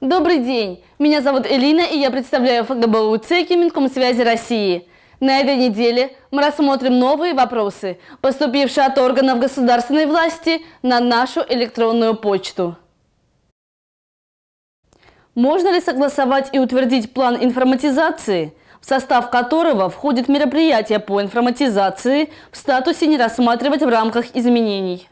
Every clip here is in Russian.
Добрый день! Меня зовут Элина, и я представляю ФГБУ ЦЕКИ Минкомсвязи России. На этой неделе мы рассмотрим новые вопросы, поступившие от органов государственной власти на нашу электронную почту. Можно ли согласовать и утвердить план информатизации, в состав которого входит мероприятие по информатизации в статусе «Не рассматривать в рамках изменений»?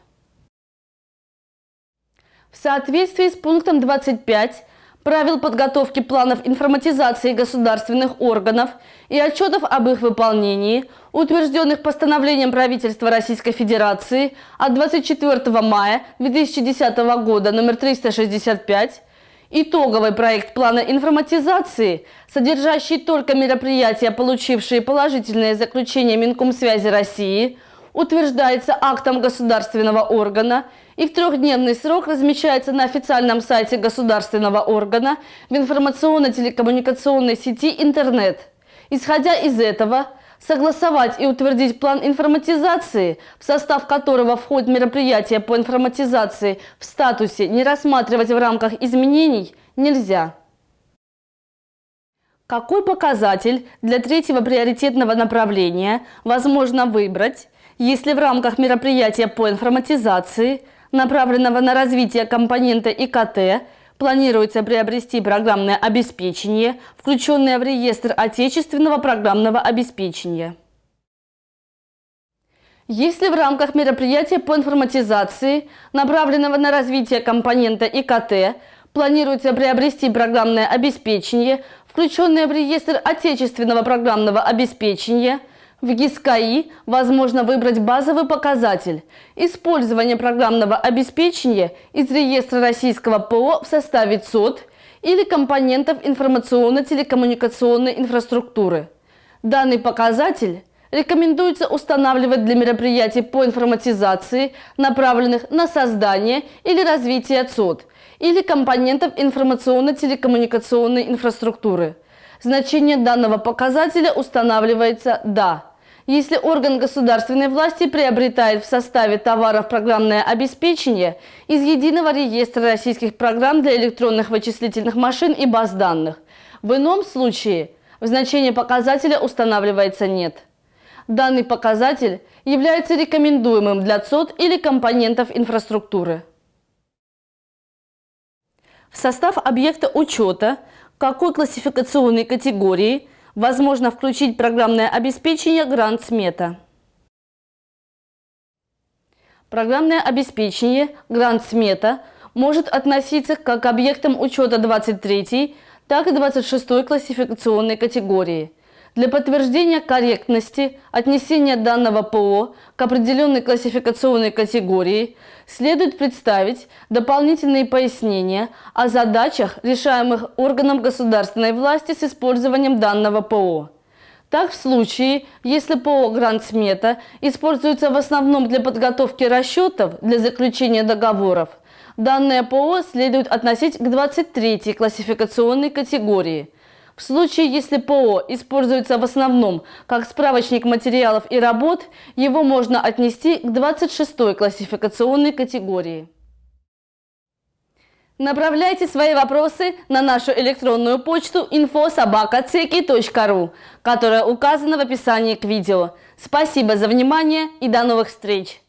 В соответствии с пунктом 25 правил подготовки планов информатизации государственных органов и отчетов об их выполнении, утвержденных постановлением правительства Российской Федерации от 24 мая 2010 года номер 365, итоговый проект плана информатизации, содержащий только мероприятия, получившие положительное заключение Минкомсвязи России – утверждается актом государственного органа и в трехдневный срок размещается на официальном сайте государственного органа в информационно-телекоммуникационной сети интернет. Исходя из этого, согласовать и утвердить план информатизации, в состав которого входит мероприятие по информатизации в статусе «Не рассматривать в рамках изменений» нельзя. Какой показатель для третьего приоритетного направления возможно выбрать если в рамках мероприятия по информатизации, направленного на развитие компонента ИКТ, планируется приобрести программное обеспечение, включенное в реестр отечественного программного обеспечения. Если в рамках мероприятия по информатизации, направленного на развитие компонента ИКТ, планируется приобрести программное обеспечение, включенное в реестр отечественного программного обеспечения – в ГИСКАИ возможно выбрать базовый показатель – использование программного обеспечения из реестра российского ПО в составе ЦОД или компонентов информационно-телекоммуникационной инфраструктуры. Данный показатель рекомендуется устанавливать для мероприятий по информатизации, направленных на создание или развитие ЦОД или компонентов информационно-телекоммуникационной инфраструктуры. Значение данного показателя устанавливается «да» если орган государственной власти приобретает в составе товаров программное обеспечение из Единого реестра российских программ для электронных вычислительных машин и баз данных. В ином случае в значении показателя устанавливается «нет». Данный показатель является рекомендуемым для ЦОД или компонентов инфраструктуры. В состав объекта учета какой классификационной категории – Возможно включить программное обеспечение Грант Смета. Программное обеспечение Грант Смета может относиться как к объектам учета 23, так и 26 классификационной категории – для подтверждения корректности отнесения данного ПО к определенной классификационной категории следует представить дополнительные пояснения о задачах, решаемых органом государственной власти с использованием данного ПО. Так, в случае, если ПО «Гранд-смета» используется в основном для подготовки расчетов для заключения договоров, данное ПО следует относить к 23-й классификационной категории – в случае, если ПО используется в основном как справочник материалов и работ, его можно отнести к 26-й классификационной категории. Направляйте свои вопросы на нашу электронную почту info.sobaka.ceki.ru, которая указана в описании к видео. Спасибо за внимание и до новых встреч!